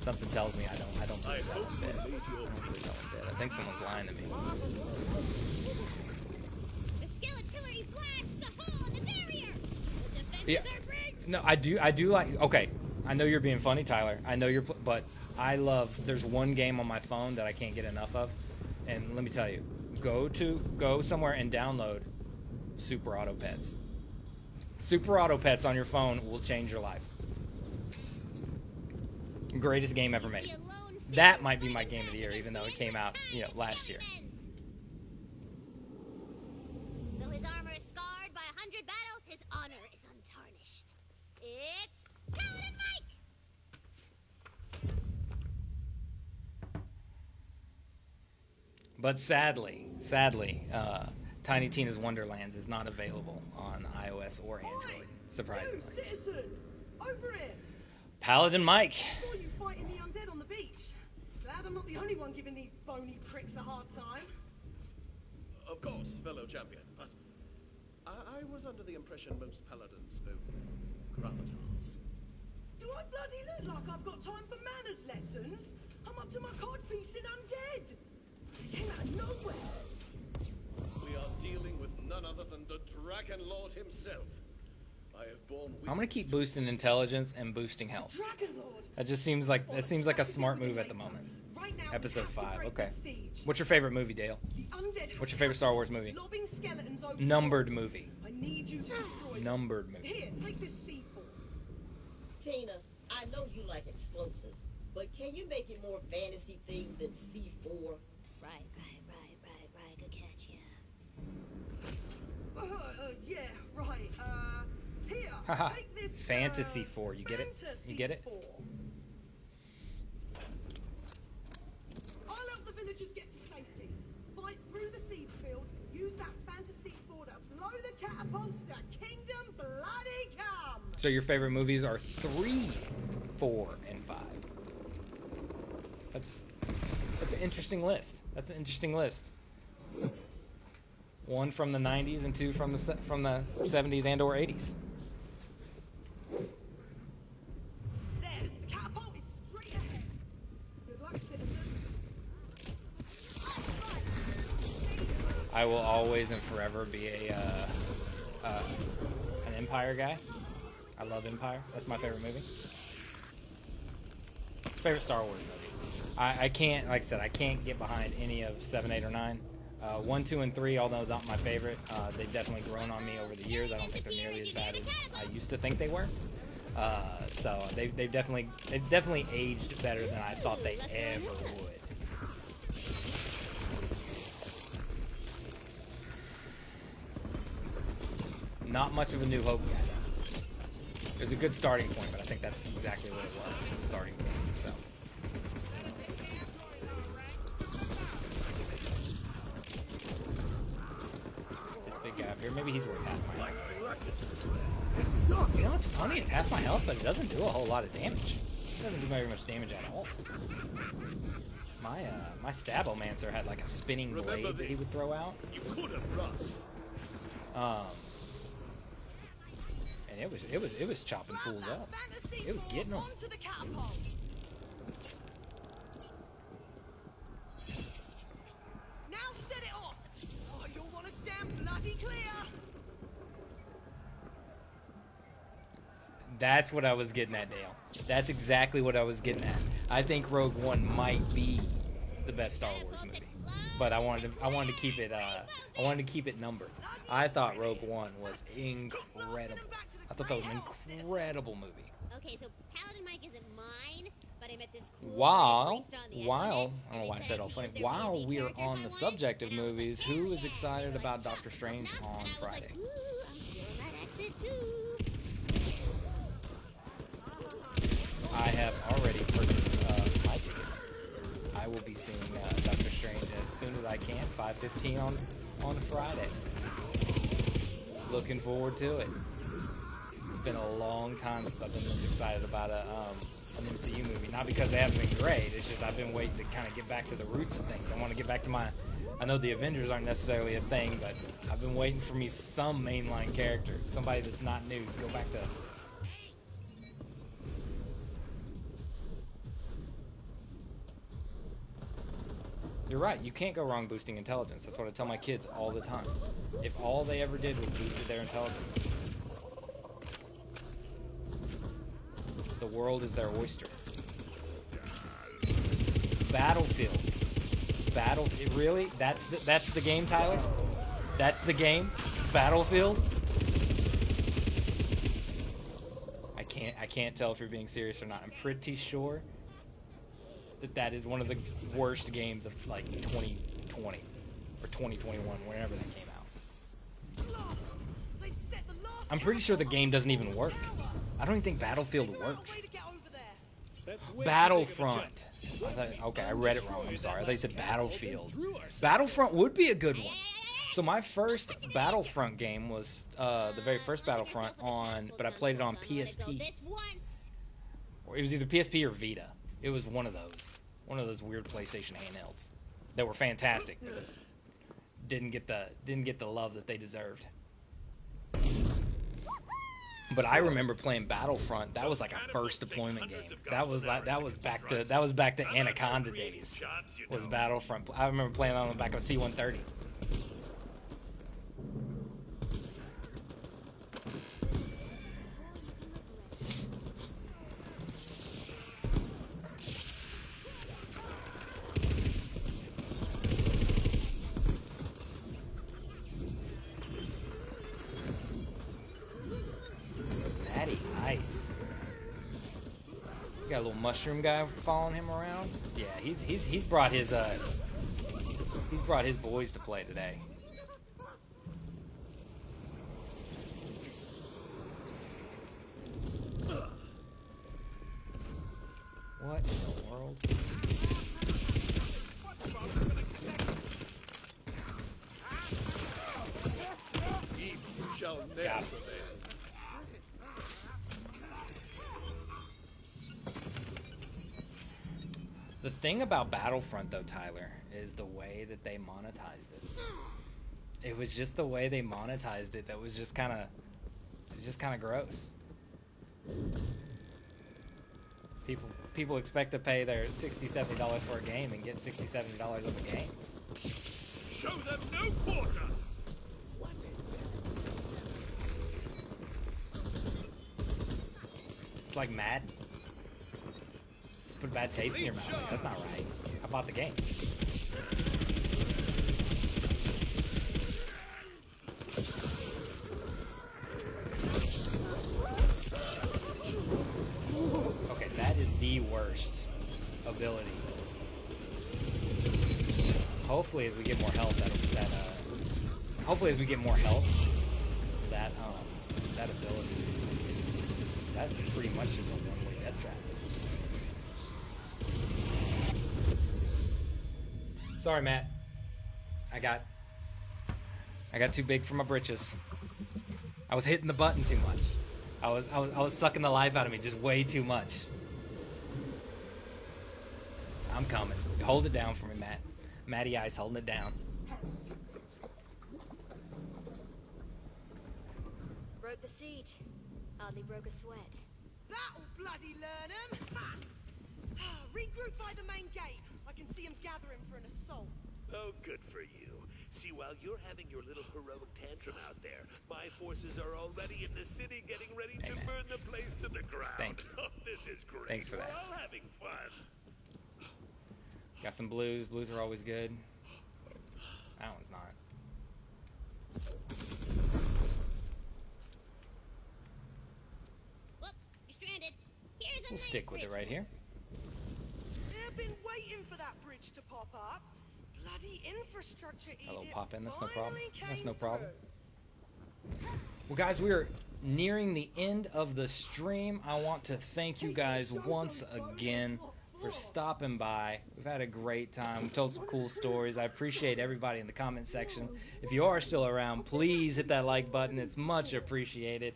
Something tells me I don't. I don't believe that one's dead. I don't believe that one's dead. I think someone's lying to me. The skeletonary blasts a hole in the barrier. The defenses Yeah. No, I do. I do like. Okay, I know you're being funny, Tyler. I know you're. pl- But I love. There's one game on my phone that I can't get enough of, and let me tell you, go to go somewhere and download Super Auto Pets. Super Auto Pets on your phone will change your life. Greatest game ever made. That might be my game of the year, even though it came out, you know, last year. Though his armor is scarred by a hundred battles, his honor is untarnished. It's Paladin Mike! But sadly, sadly, uh, Tiny Tina's Wonderlands is not available on iOS or Android. Surprisingly. You citizen! Over here! Paladin Mike. I Saw you fighting the undead on the beach. Glad I'm not the only one giving these bony pricks a hard time. Of course, fellow champion, but I, I was under the impression most paladins spoke gravitas. Do I bloody look like I've got time for manners lessons? I'm up to my codpiece in undead. Came out of nowhere. We are dealing with none other than the Dragon Lord himself. I have borne I'm gonna keep boosting intelligence and boosting health. That just seems like that seems like a smart move at the moment. Right now, Episode five. Okay. What's your favorite movie, Dale? What's your favorite Star Wars movie? Numbered movie. Numbered movie. Here, take this C4. Tina, I know you like explosives, but can you make it more fantasy themed than C4? Right, right, right, right, right. Good catch, yeah. Uh, uh, yeah, right. Uh, here, take this. Fantasy uh, 4, you get it? You get it? 4. I'll help the villagers get to safety. Fight through the siege fields. Use that fantasy 4 to blow the catapults to Kingdom Bloody Come. So your favorite movies are three, four, and five. That's that's an interesting list. That's an interesting list. One from the '90s and two from the from the '70s and or '80s. There, the catapult is straight ahead. Good luck, citizen. I will always and forever be a uh, uh, an Empire guy. I love Empire. That's my favorite movie. Favorite Star Wars movie. I, I can't, like I said, I can't get behind any of seven, eight, or nine. Uh, one, two, and three, although not my favorite, uh, they've definitely grown on me over the years. I don't think they're nearly as bad as I used to think they were. Uh, so they've, they've definitely they've definitely aged better than I thought they ever would. Not much of a New Hope though. It was a good starting point, but I think that's exactly what it was. It's a starting point. So. This big guy up here, maybe he's worth half my health. You know what's funny? It's half my health, but it doesn't do a whole lot of damage. It doesn't do very much damage at all. My uh, my Stabbomancer had like a spinning Remember blade that he would throw out. You could have run. Um, and it was it was it was chopping fools up. It was 4 getting 'em. Onto the catapult. Now set it off. Oh, you'll want to stand bloody clear. That's what I was getting at, Dale. That's exactly what I was getting at. I think Rogue One might be the best Star Wars movie, but I wanted to I wanted to keep it uh, I wanted to keep it numbered. I thought Rogue One was incredible. I thought that was an incredible movie. Okay, so Paladin Mike isn't mine, but I met this cool While priest on the while I don't know why I said all funny. While we are on the subject of and I was like, movies, who is excited about Doctor Strange on and I was Friday? I'm feeling that accent too. I have already purchased uh, my tickets. I will be seeing uh, Doctor Strange as soon as I can, 5:15 on on Friday. Looking forward to it. It's been a long time since I've been this excited about a um, an MCU movie. Not because they haven't been great. It's just I've been waiting to kind of get back to the roots of things. I want to get back to my. I know the Avengers aren't necessarily a thing, but I've been waiting for me some mainline character, somebody that's not new. Go back to You're right. You can't go wrong boosting intelligence. That's what I tell my kids all the time. If all they ever did was boosted their intelligence, the world is their oyster. Battlefield. Battle. Really? That's the, that's the game, Tyler. That's the game. Battlefield. I can't I can't tell if you're being serious or not. I'm pretty sure that that is one of the worst games of like 2020 or 2021, whenever that came out. They've set the last I'm pretty sure the game doesn't even work. I don't even think Battlefield works. way to get over there. That's way too big of a Battlefront. I thought, okay, I read it wrong. I'm sorry. I thought you said Battlefield. Battlefront would be a good one. So my first Battlefront game was uh, the very first Battlefront on, but I played it on PSP. This once. Or It was either PSP or Vita. It was one of those, one of those weird PlayStation handhelds that were fantastic. But didn't get the didn't get the love that they deserved. But I remember playing Battlefront. That was like a first deployment game. That was like that was back to that was back to Anaconda days. Was Battlefront? I remember playing on the back of a C-130. Natty Ice. You got a little mushroom guy following him around. Yeah, he's he's he's brought his uh he's brought his boys to play today. What in the world? You shall Got never it. prevail. The thing about Battlefront, though, Tyler, is the way that they monetized it. It was just the way they monetized it that was just kind of, just kind of gross. People, people expect to pay their 60 70 dollars for a game and get 60 70 dollars of a game. Show them no quarter! It's like Madden. Put bad taste in your mouth. That's not right. I bought the game. Okay, that is the worst ability. Hopefully, as we get more health, that that uh, hopefully as we get more health, that um, that ability, that's pretty much just a one-way death trap. Sorry, Matt. I got I got too big for my britches. I was hitting the button too much. I was I was I was sucking the life out of me just way too much. I'm coming. Hold it down for me, Matt. Matty Ice holding it down. Broke the siege. Hardly broke a sweat. That'll bloody learn 'em. Ha! Ah, regroup by the main gate. I can see 'em gathering for an assault. Oh, good for you. See, while you're having your little heroic tantrum out there, my forces are already in the city getting ready to Amen. burn the place to the ground. Thank you. Oh, this is great. Thanks for We're that. all having fun. Got some blues. Blues are always good. That one's not. Whoop, you're stranded. Here's a We'll nice stick with it right for here. They've been waiting for that bridge to pop up. Bloody infrastructure Hello, pop in. That's no problem. That's no problem. Well, guys, we are nearing the end of the stream. I want to thank you guys once again for stopping by. We've had a great time. We told some cool stories. I appreciate everybody in the comment section. If you are still around, please hit that like button. It's much appreciated.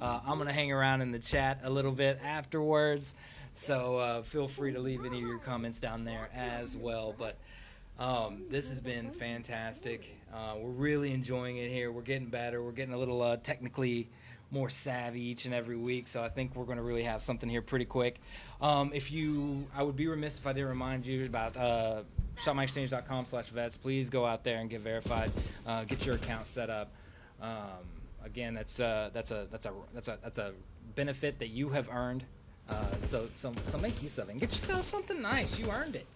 Uh, I'm going to hang around in the chat a little bit afterwards. So uh, feel free to leave any of your comments down there as well. But um, this has been fantastic. Uh, we're really enjoying it here. We're getting better. We're getting a little uh, technically more savvy each and every week. So I think we're going to really have something here pretty quick. Um, if you, I would be remiss if I didn't remind you about uh, shopmyexchange.com slash vets. Please go out there and get verified. Uh, get your account set up. Um, again, that's uh, that's a that's a that's a that's a benefit that you have earned. Uh, so so so make use of it. And get yourself something nice. You earned it.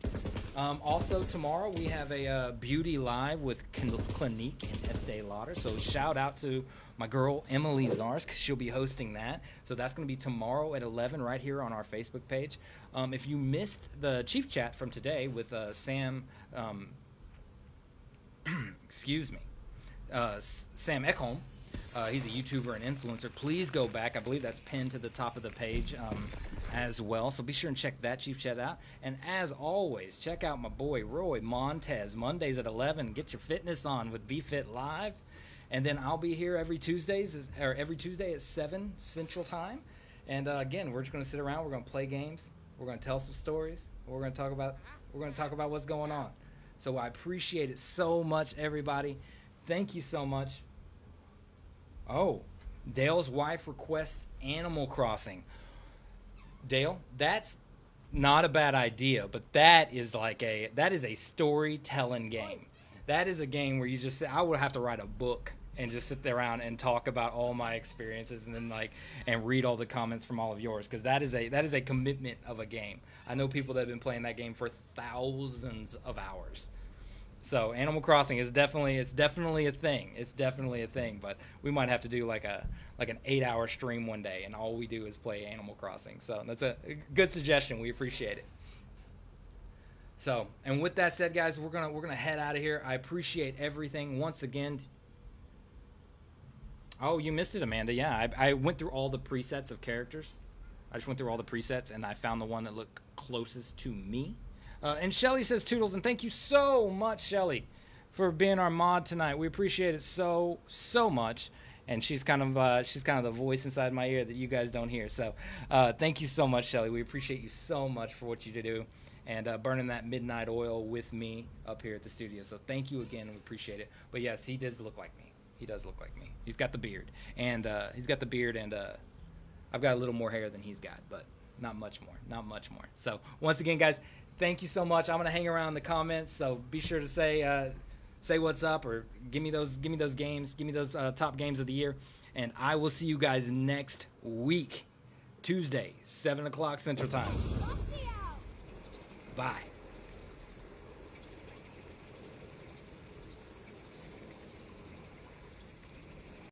Um, also, tomorrow we have a uh, beauty live with Clinique and Estee Lauder. So shout out to my girl Emily Zars because she'll be hosting that. So that's going to be tomorrow at 11 right here on our Facebook page. Um, if you missed the chief chat from today with uh, Sam, um, excuse me, uh, Sam Ekholm. Uh, he's a YouTuber and influencer. Please go back. I believe that's pinned to the top of the page um, as well. So be sure and check that Chief Chat out. And as always, check out my boy Roy Montez Mondays at 11. Get your fitness on with BeFit Live. And then I'll be here every Tuesdays or every Tuesday at 7 Central Time. And uh, again, we're just going to sit around. We're going to play games. We're going to tell some stories. We're going to talk about we're going to talk about what's going on. So I appreciate it so much, everybody. Thank you so much. Oh, Dale's wife requests Animal Crossing. Dale, that's not a bad idea, but that is like a that is a storytelling game. That is a game where you just say I would have to write a book and just sit there around and talk about all my experiences and then like and read all the comments from all of yours because that is a that is a commitment of a game. I know people that have been playing that game for thousands of hours. So Animal Crossing is definitely it's definitely a thing. It's definitely a thing. But we might have to do like a like an eight hour stream one day, and all we do is play Animal Crossing. So that's a good suggestion. We appreciate it. So and with that said, guys, we're gonna we're gonna head out of here. I appreciate everything once again. Oh, you missed it, Amanda. Yeah, I, I went through all the presets of characters. I just went through all the presets, and I found the one that looked closest to me. Uh, and Shelly says Toodles, and thank you so much, Shelly, for being our mod tonight. We appreciate it so so much. And she's kind of uh, she's kind of the voice inside my ear that you guys don't hear. So uh, thank you so much, Shelly. We appreciate you so much for what you do and uh, burning that midnight oil with me up here at the studio. So thank you again. We appreciate it. But yes, he does look like me. He does look like me. He's got the beard, and uh, he's got the beard, and uh, I've got a little more hair than he's got, but not much more. Not much more. So once again, guys, thank you so much. I'm gonna hang around in the comments, so be sure to say uh, say what's up or give me those give me those games, give me those uh, top games of the year, and I will see you guys next week, Tuesday, seven o'clock Central Time. Bye.